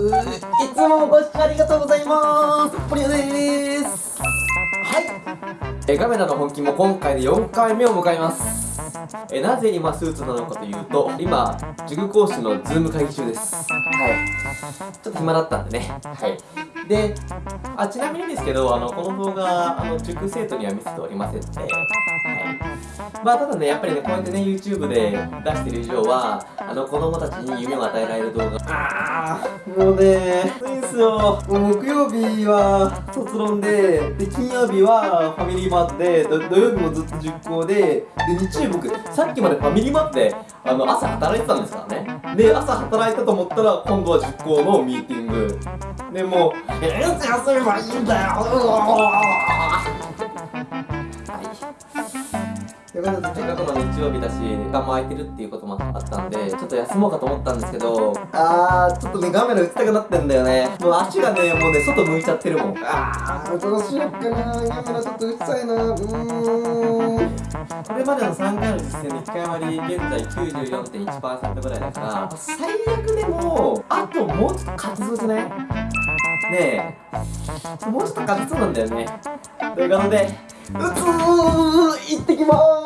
いつもご視聴ありがとうございますポリオですはい。えガメラの本気も今回で4回目を迎えます。えなぜ今スーツなのかというと今塾講師のズーム会議中です。はい。ちょっと暇だったんでね。はい。であちなみにですけどあのこの動画あの塾生徒には見せておりませんのではいまあただねやっぱりねこうやってね YouTube で出してる以上はあの子供たちに夢を与えられる動画。ああもうねいいんすよ。もう木曜日は卒論でで金曜日はファミリーマートで土曜日もずっと塾講でで日曜日僕さっきまでファミリーマートであの朝働いてたんですからね。で朝働いたと思ったら今度は塾講のミーティング。でもう「えいつ休めばいいんだよ!」せっかくの日曜日だし時間も空いてるっていうこともあったんでちょっと休もうかと思ったんですけどあーちょっとね画面映ったくなってんだよね。もう足がねもうね外向いちゃってるもん。あーどうしよっかな。画面ちょっとうっさいな。うーん。これまでの3回の実践で1回割り現在94.1%ぐらいだから最悪でもあともうちょっと勝ちそうじゃない？ねえ。もうちょっと勝ちそうなんだよね。ということでうつー行ってきまー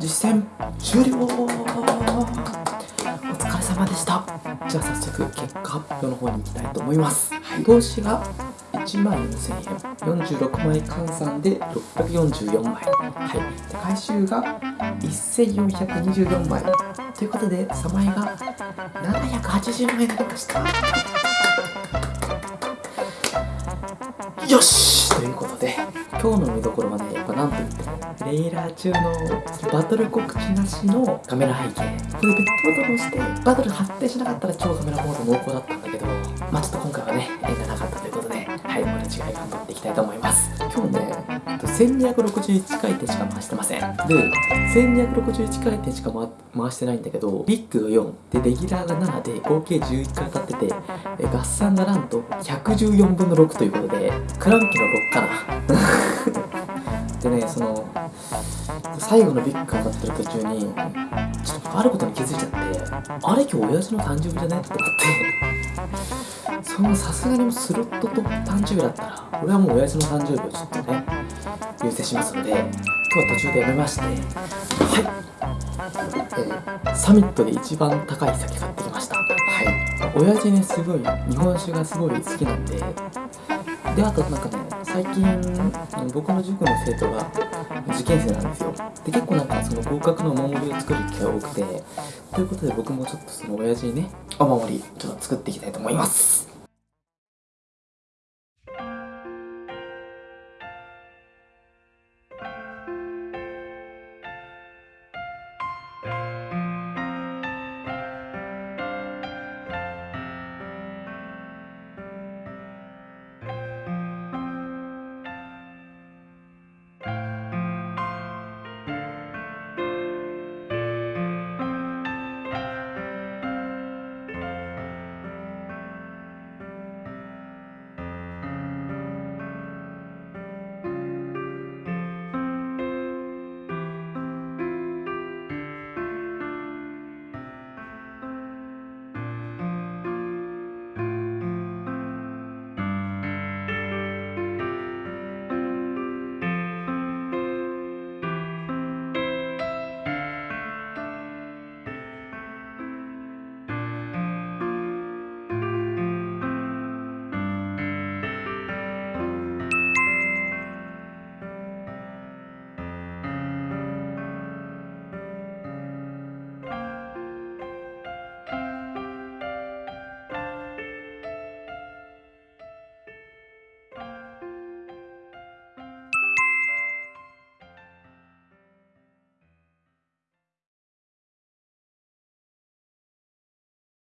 実践終了。お疲れ様でした。じゃあ早速結果発表の方に行きたいと思います、はい、投資が1万4000円。46枚換算で644枚。はい。回収が1424枚。ということで3枚が780枚になりました。よしということで今日の見どころはねやっぱなんといってもレイラー中のバトル告知なしのカメラ背景これでペットボトルをしてバトル発展しなかったら超カメラモード濃厚だったんだけどまあちょっと今回はね縁がなかったということではい俺違い監督1261回転しか回してません。で1261回転しか回回してないんだけどビッグが4でレギュラーが7で合計11回当たっててえ合算がなんと114分の6ということでクランキの6かな。でねその最後のビッグが当たってる途中にちょっとあることに気づいちゃってあれ今日親父の誕生日じゃね？って思って。そのさすがにスロットと誕生日だったら俺はもう親父の誕生日をちょっとね優先しますので今日は途中でやめましてはい、えーサミットで一番高い酒買ってきました。はい。親父ねすごい日本酒がすごい好きなんでであとなんかね最近僕の塾の生徒が受験生なんですよ。で結構なんかその合格のお守りを作る機会が多くてということで僕もちょっとその親父にねお守りちょっと作っていきたいと思います。